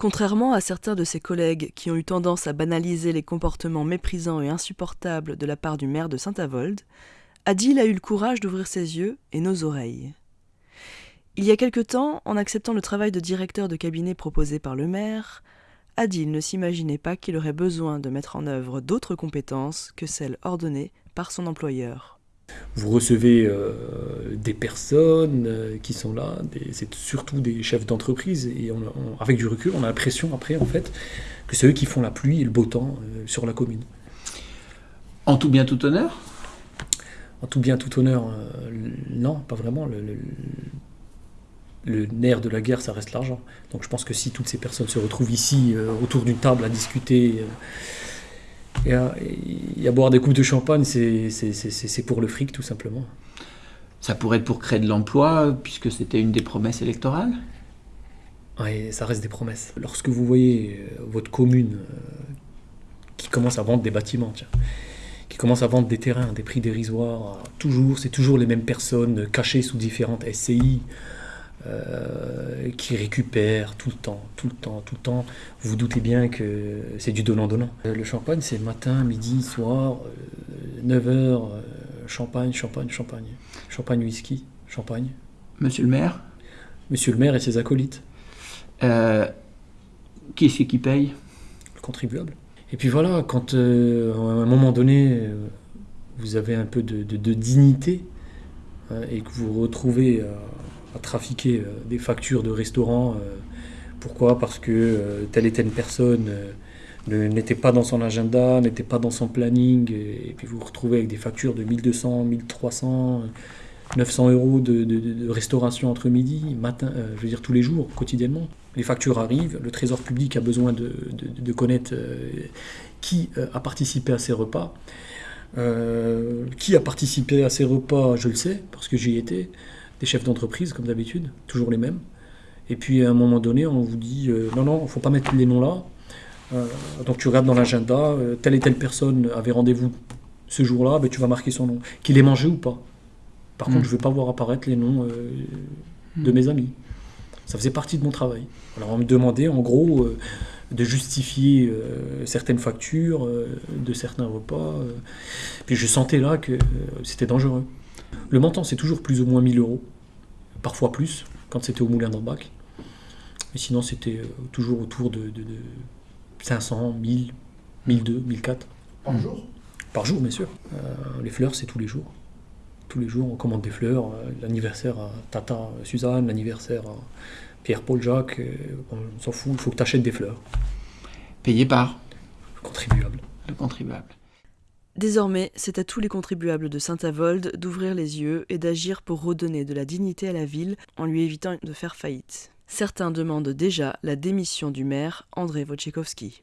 Contrairement à certains de ses collègues qui ont eu tendance à banaliser les comportements méprisants et insupportables de la part du maire de Saint-Avold, Adil a eu le courage d'ouvrir ses yeux et nos oreilles. Il y a quelque temps, en acceptant le travail de directeur de cabinet proposé par le maire, Adil ne s'imaginait pas qu'il aurait besoin de mettre en œuvre d'autres compétences que celles ordonnées par son employeur. Vous recevez euh, des personnes euh, qui sont là, c'est surtout des chefs d'entreprise, et avec du recul, on a l'impression après en fait que c'est eux qui font la pluie et le beau temps euh, sur la commune. En tout bien, tout honneur? En tout bien, tout honneur, non, pas vraiment. Le, le, nerf de la guerre, ça reste l'argent. Donc je pense que si toutes ces personnes se retrouvent ici autour d'une table à discuter et à, boire des coupes de champagne, c'est pour le fric tout simplement. Ça pourrait être pour créer de l'emploi, puisque c'était une des promesses électorales? Oui, ça reste des promesses. Lorsque vous voyez euh, votre commune euh, qui commence à vendre des bâtiments, tiens, qui commence à vendre des terrains, des prix dérisoires, toujours, c'est toujours les mêmes personnes cachées sous différentes SCI, euh, qui récupère tout le temps, tout le temps, tout le temps. Vous vous doutez bien que c'est du donnant-donnant. Euh, le champagne, c'est matin, midi, soir, 9h, euh, champagne, champagne, champagne. Champagne, whisky, champagne. Monsieur le maire? Monsieur le maire et ses acolytes. qui c'est qui paye? Le contribuable. Et puis voilà, quand à un moment donné, vous avez un peu de, de dignité et que vous vous retrouvez à trafiquer euh, des factures de restaurants. Euh, pourquoi? Parce que euh, telle et telle personne n'était pas dans son agenda, n'était pas dans son planning, et, puis vous vous retrouvez avec des factures de 1200, 1300, 900 euros de, restauration entre midi, matin, je veux dire tous les jours, quotidiennement. Les factures arrivent, le trésor public a besoin de, connaître qui a participé à ces repas. qui a participé à ces repas, je le sais, parce que j'y étais des chefs d'entreprise, comme d'habitude, toujours les mêmes. Et puis à un moment donné, on vous dit euh, non, non, il ne faut pas mettre les noms là. Euh, donc tu regardes dans l'agenda, euh, telle et telle personne avait rendez-vous ce jour-là, ben, tu vas marquer son nom. Qu'il ait mangé ou pas. Par contre, hmm. je ne veux pas voir apparaître les noms de hmm. mes amis. Ça faisait partie de mon travail. Alors on me demandait en gros de justifier certaines factures de certains repas. puis je sentais là que c'était dangereux. Le montant, c'est toujours plus ou moins 1000 euros, parfois plus, quand c'était au Moulin d'Ambach. Mais sinon, c'était euh, toujours autour de, 500, 1000, 1002, 1004. Par jour? Par jour, bien sûr. Euh, les fleurs, c'est tous les jours. Tous les jours, on commande des fleurs. Euh, l'anniversaire à Tata Suzanne, l'anniversaire à Pierre-Paul Jacques. on s'en fout, il faut que tu achètes des fleurs. Payé par Le contribuable. Le contribuable. Désormais, c'est à tous les contribuables de Saint-Avold d'ouvrir les yeux et d'agir pour redonner de la dignité à la ville en lui évitant de faire faillite. Certains demandent déjà la démission du maire André Wojciechowski.